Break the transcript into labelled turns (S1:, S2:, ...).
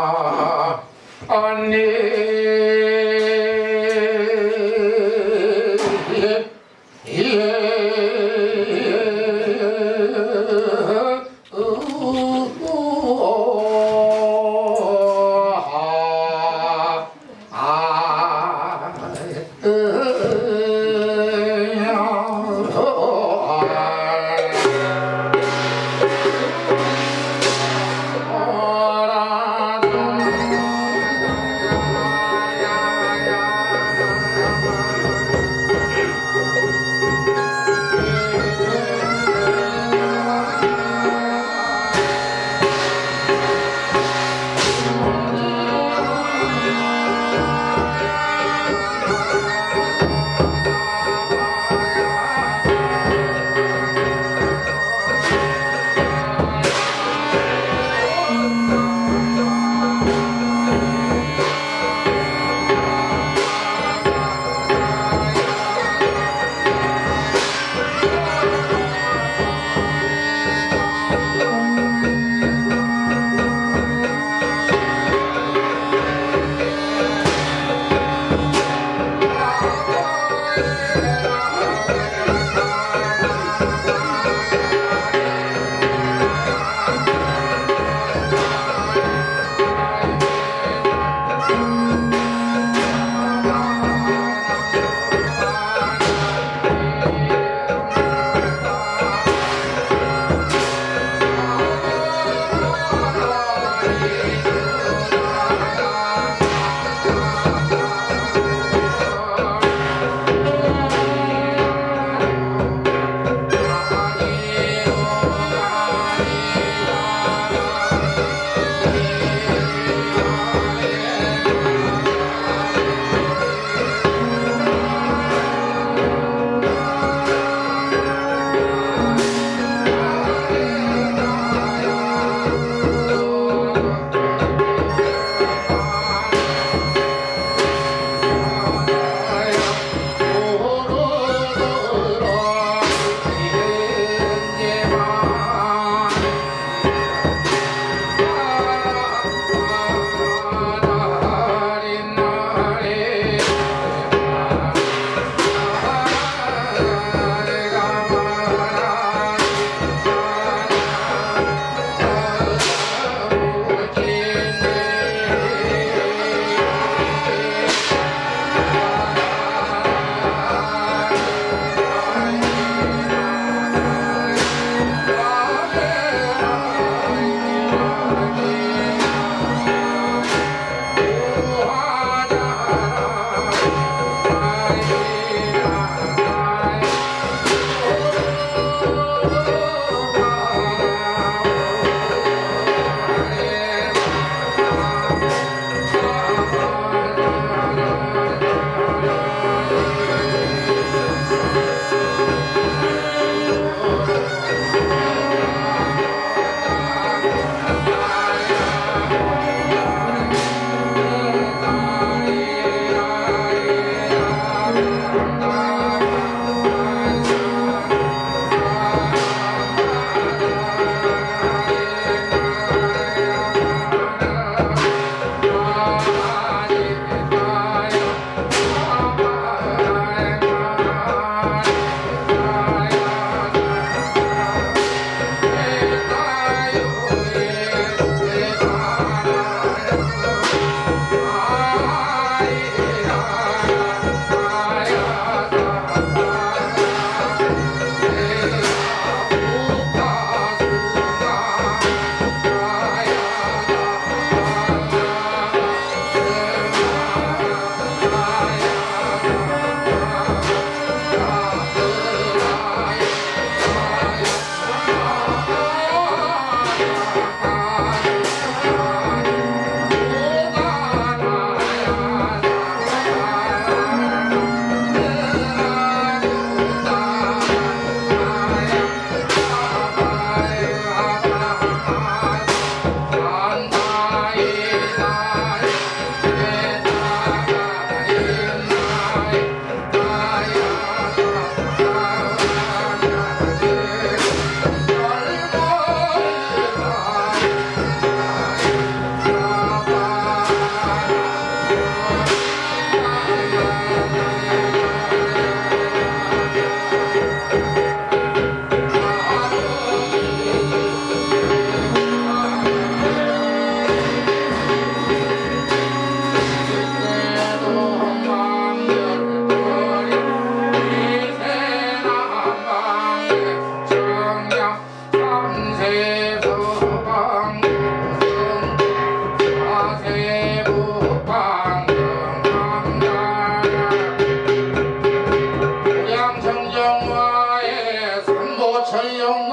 S1: Ah, ah,